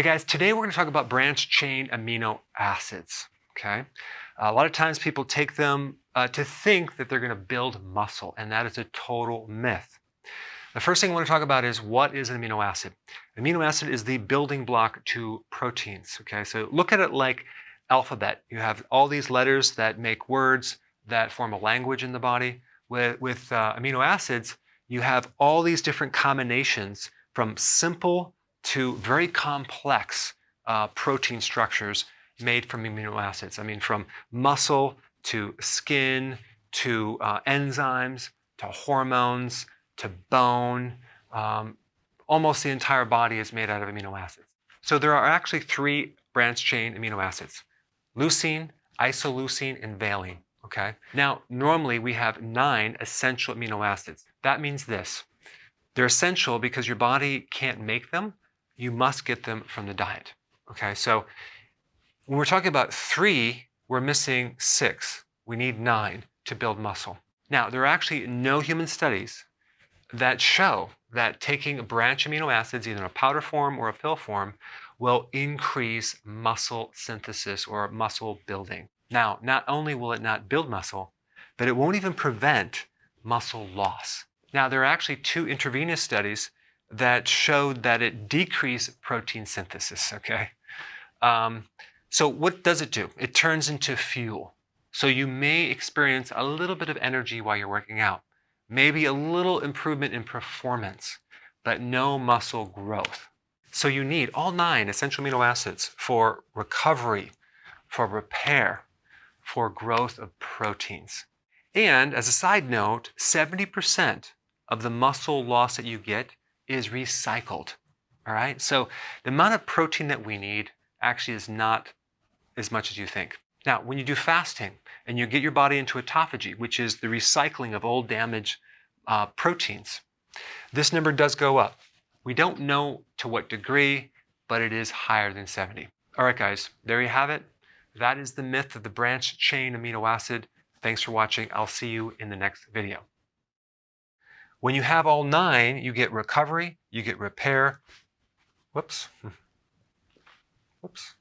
Hey guys, today we're going to talk about branched chain amino acids. Okay, a lot of times people take them uh, to think that they're going to build muscle, and that is a total myth. The first thing I want to talk about is what is an amino acid? Amino acid is the building block to proteins. Okay, so look at it like alphabet. You have all these letters that make words that form a language in the body. With, with uh, amino acids, you have all these different combinations from simple to very complex uh, protein structures made from amino acids. I mean, from muscle to skin to uh, enzymes to hormones to bone. Um, almost the entire body is made out of amino acids. So there are actually three branched chain amino acids, leucine, isoleucine, and valine. Okay. Now, normally we have nine essential amino acids. That means this. They're essential because your body can't make them. You must get them from the diet. Okay. So when we're talking about three, we're missing six. We need nine to build muscle. Now, there are actually no human studies that show that taking branch amino acids, either in a powder form or a pill form, will increase muscle synthesis or muscle building. Now, not only will it not build muscle, but it won't even prevent muscle loss. Now, there are actually two intravenous studies that showed that it decreased protein synthesis, okay? Um, so what does it do? It turns into fuel. So you may experience a little bit of energy while you're working out, maybe a little improvement in performance, but no muscle growth. So you need all nine essential amino acids for recovery, for repair, for growth of proteins. And as a side note, 70% of the muscle loss that you get is recycled. All right, so the amount of protein that we need actually is not as much as you think. Now, when you do fasting and you get your body into autophagy, which is the recycling of old damaged uh, proteins, this number does go up. We don't know to what degree, but it is higher than 70. All right, guys, there you have it. That is the myth of the branched chain amino acid. Thanks for watching. I'll see you in the next video. When you have all nine, you get recovery, you get repair. Whoops. Whoops.